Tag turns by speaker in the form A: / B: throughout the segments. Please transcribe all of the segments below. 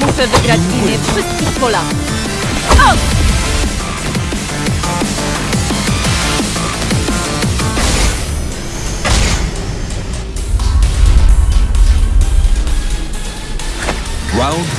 A: Muszę wygrać w imię wszystkich Polaków. O!
B: Round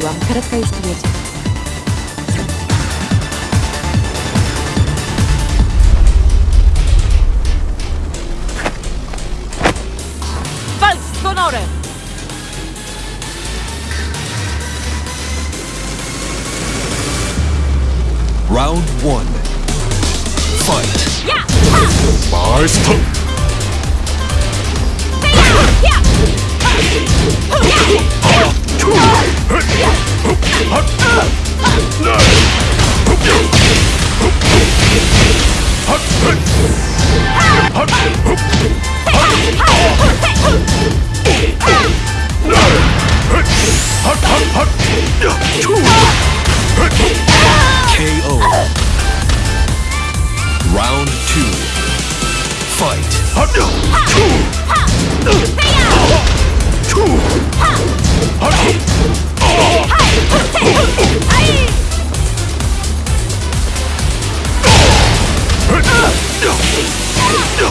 A: Straciłam karetkę już tu
B: Round one. Fight.
C: Yeah! Yeah! Yeah!
B: KO. Round two. Fight. KO.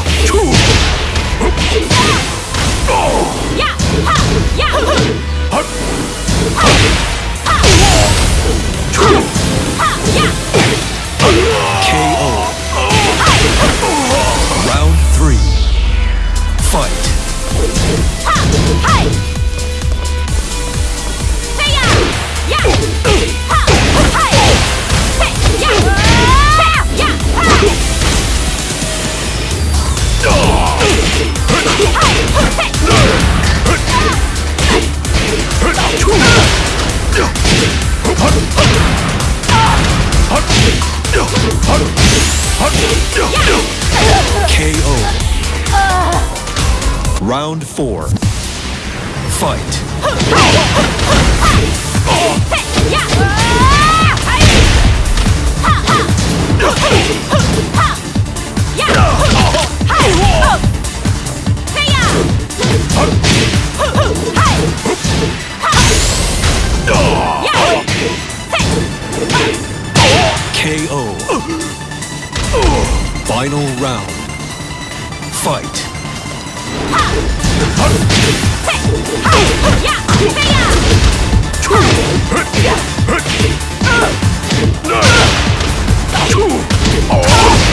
B: Round four. Fight. KO. Final round. Fight.
A: Oh!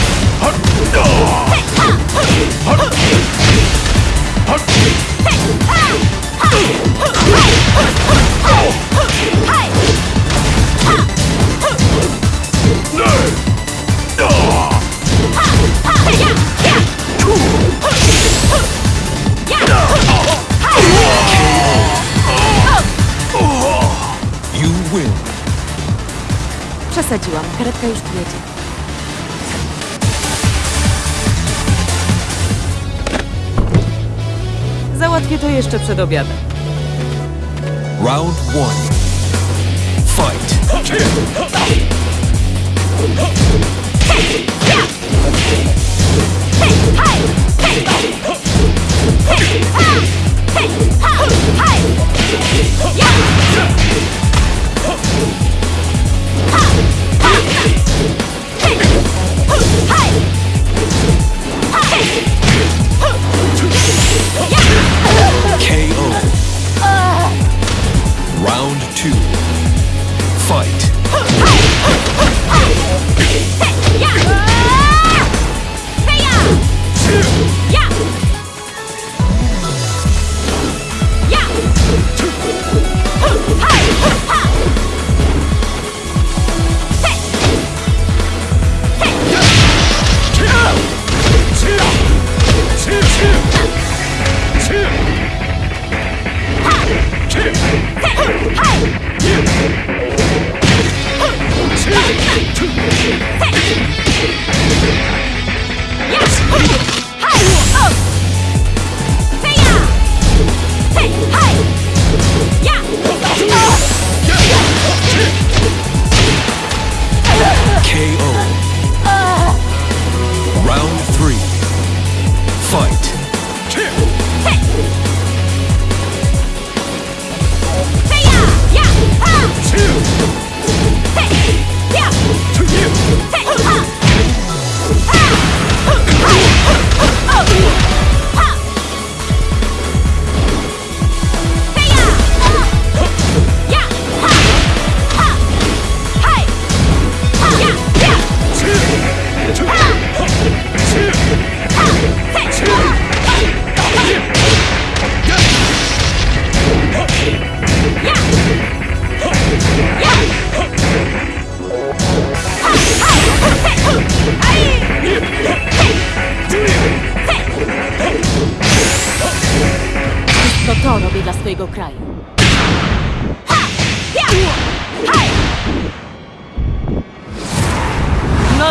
A: Przed obiadem.
B: Round one. Fight.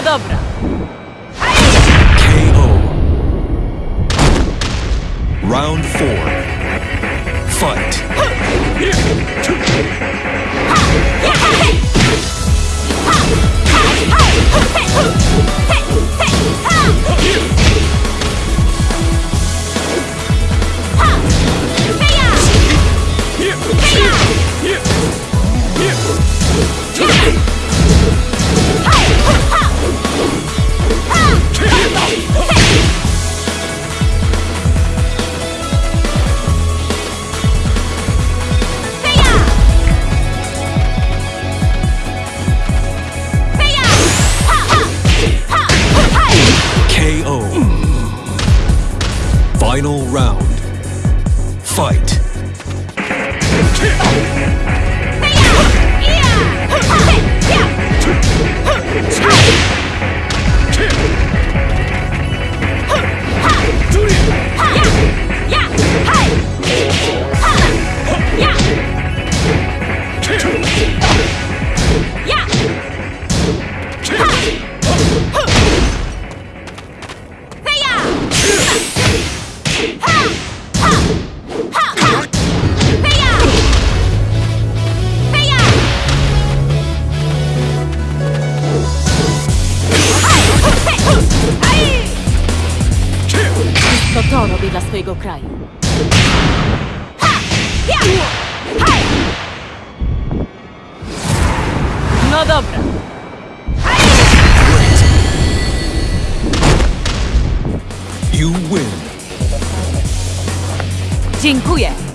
A: Dobra.
B: KO. Round four. Fight.
A: dla swojego kraju. No dobra.
B: You win.
A: Dziękuję.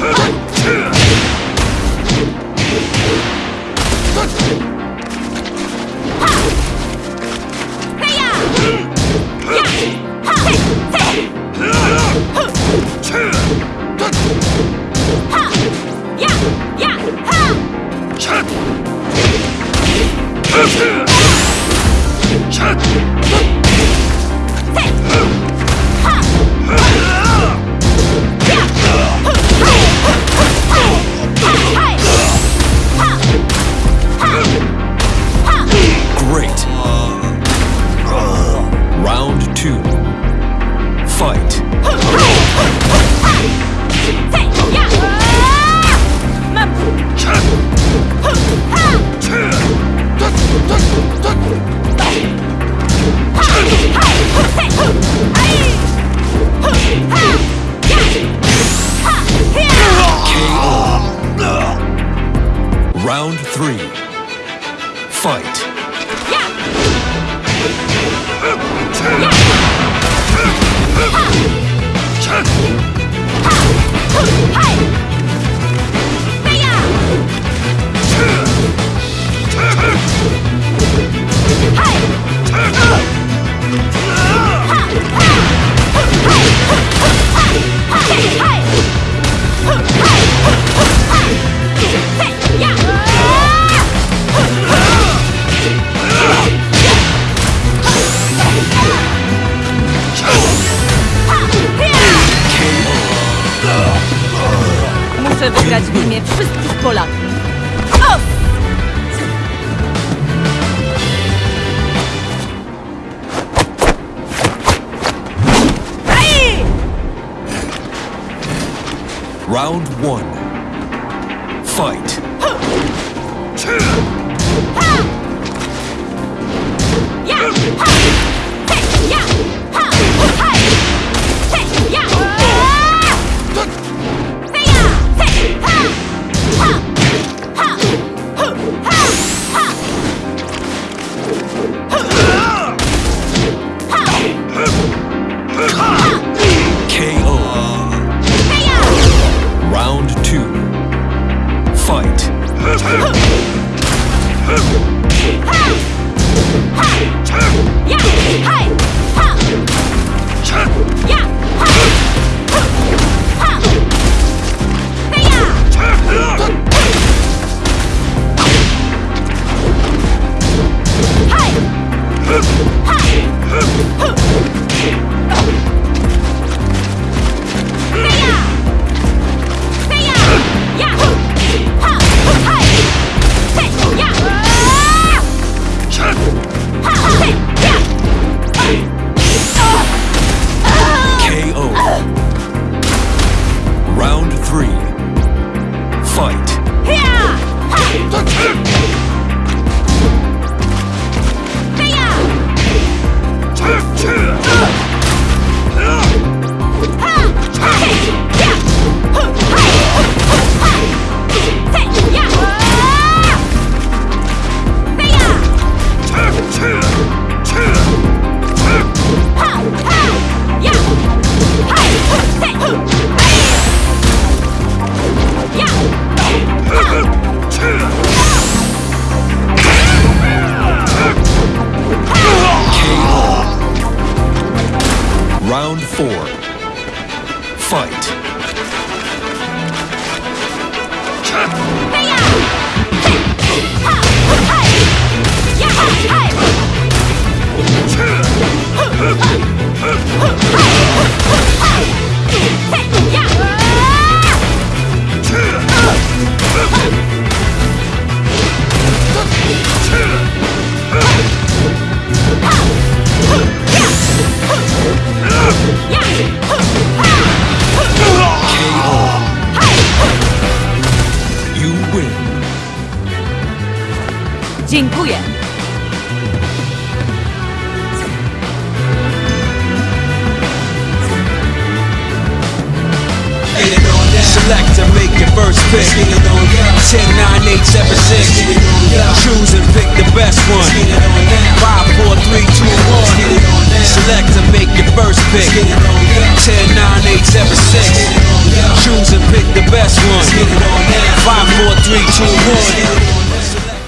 B: 헛! Fight. Round three. Fight. Heja!